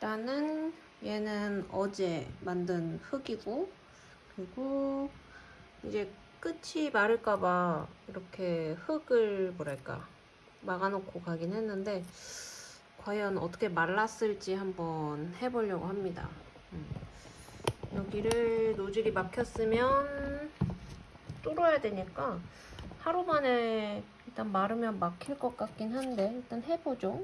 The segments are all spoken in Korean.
일단은 얘는 어제 만든 흙이고 그리고 이제 끝이 마를까봐 이렇게 흙을 뭐랄까 막아놓고 가긴 했는데 과연 어떻게 말랐을지 한번 해보려고 합니다. 음. 여기를 노즐이 막혔으면 뚫어야 되니까 하루 만에 일단 마르면 막힐 것 같긴 한데 일단 해보죠.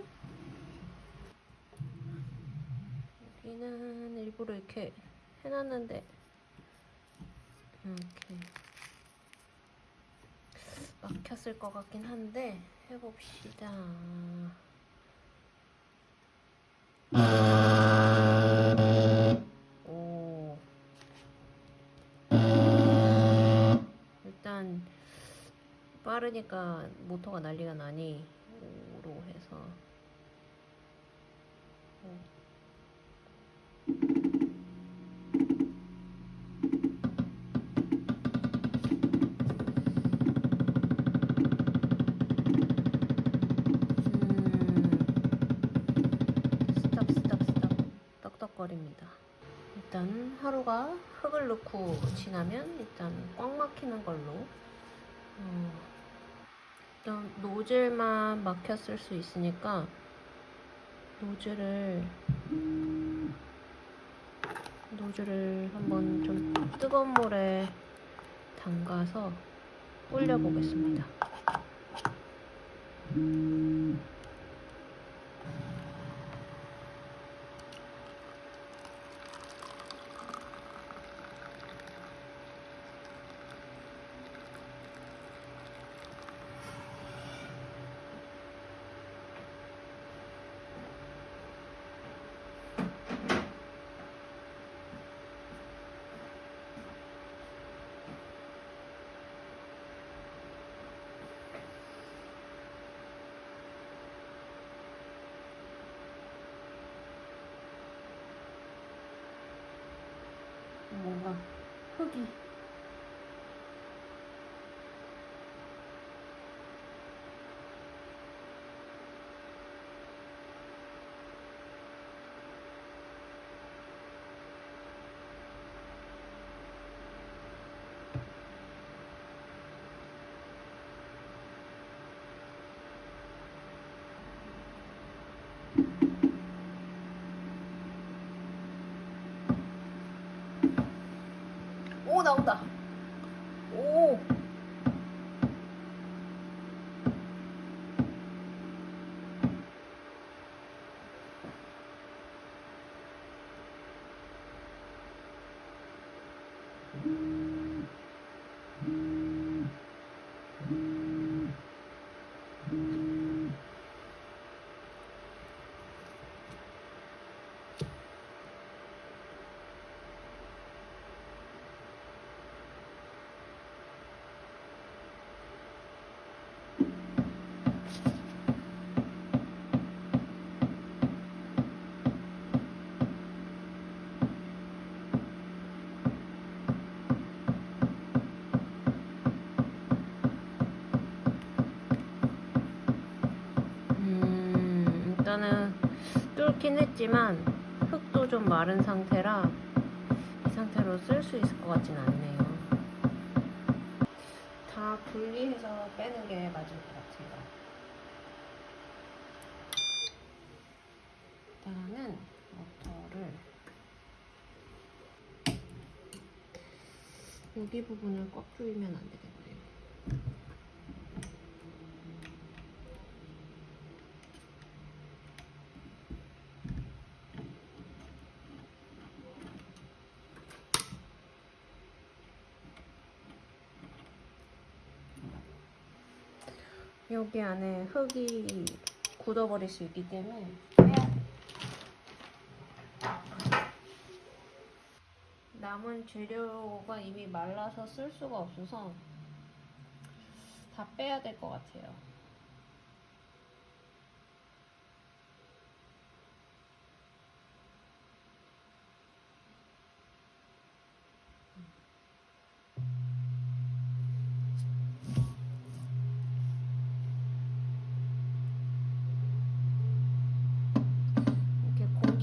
여기는 일부러 이렇게 해놨는데 이렇게 막혔을 것 같긴 한데 해봅시다. 오. 일단 빠르니까 모터가 난리가 나니 떡떡거립니다. 일단 하루가 흙을 넣고 지나면 일단 꽉 막히는 걸로 어, 일단 노즐만 막혔을 수 있으니까 노즐을 노즐을 한번 좀 뜨거운 물에 담가서 불려 보겠습니다. 뭔가 흙이 오나온다. 오. 음, 일단은 뚫긴 했지만 흙도 좀 마른 상태라 이 상태로 쓸 수 있을 것 같진 않네요. 다 분리해서 빼는 게 맞을 것 같아요. 일단은 모터를 여기 부분을 꽉 조이면 안 되겠네요. 여기 안에 흙이 굳어버릴 수 있기 때문에 남은 재료가 이미 말라서 쓸 수가 없어서 다 빼야 될 것 같아요.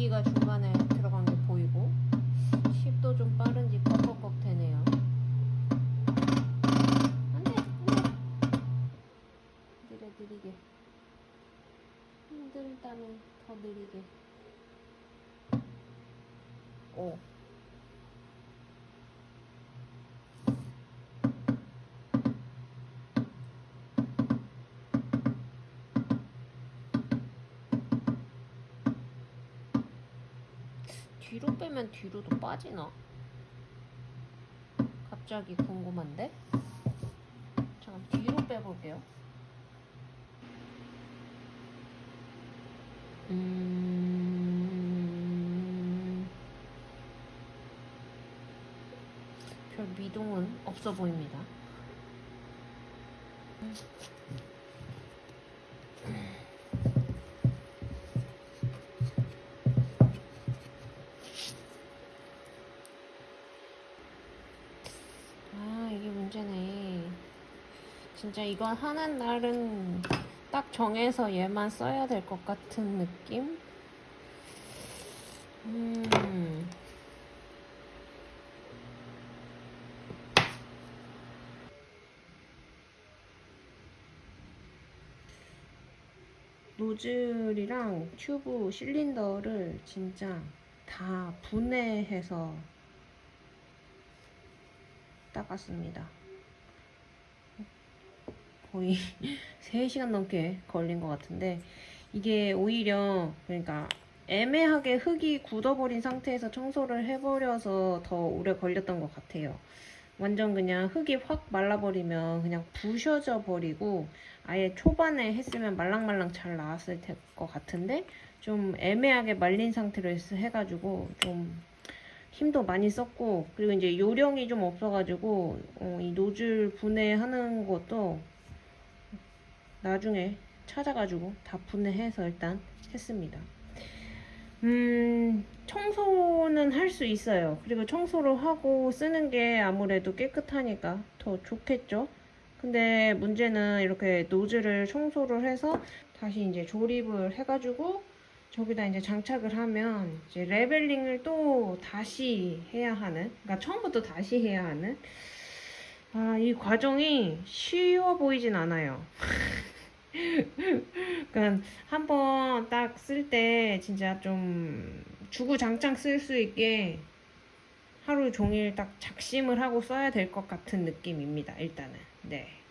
공기가 중간에 들어간 게 보이고 10도 좀 빠른지 꺽꺽꺽 되네요. 안돼 느려 느리게. 힘들다면 더 느리게. 오 뒤로 빼면 뒤로도 빠지나? 갑자기 궁금한데? 잠깐 뒤로 빼볼게요. 음... 별 미동은 없어 보입니다. 아, 진짜 이건 하는 날은 딱 정해서 얘만 써야 될 것 같은 느낌? 음. 노즐이랑 튜브 실린더를 진짜 다 분해해서 닦았습니다. 거의 3시간 넘게 걸린 것 같은데 이게 오히려 그러니까 애매하게 흙이 굳어버린 상태에서 청소를 해버려서 더 오래 걸렸던 것 같아요. 완전 그냥 흙이 확 말라버리면 그냥 부셔져 버리고 아예 초반에 했으면 말랑말랑 잘 나왔을 것 같은데 좀 애매하게 말린 상태로 했- 해가지고 좀 힘도 많이 썼고 그리고 이제 요령이 좀 없어가지고 어, 이 노즐 분해하는 것도 나중에 찾아가지고 다 분해해서 일단 했습니다. 음, 청소는 할 수 있어요. 그리고 청소를 하고 쓰는 게 아무래도 깨끗하니까 더 좋겠죠. 근데 문제는 이렇게 노즐을 청소를 해서 다시 이제 조립을 해가지고 저기다 이제 장착을 하면 이제 레벨링을 또 다시 해야 하는, 그러니까 처음부터 다시 해야 하는. 아, 이 과정이 쉬워 보이진 않아요. 그러니까 한번 딱 쓸 때 진짜 좀 주구장창 쓸 수 있게 하루 종일 딱 작심을 하고 써야 될 것 같은 느낌입니다. 일단은 네.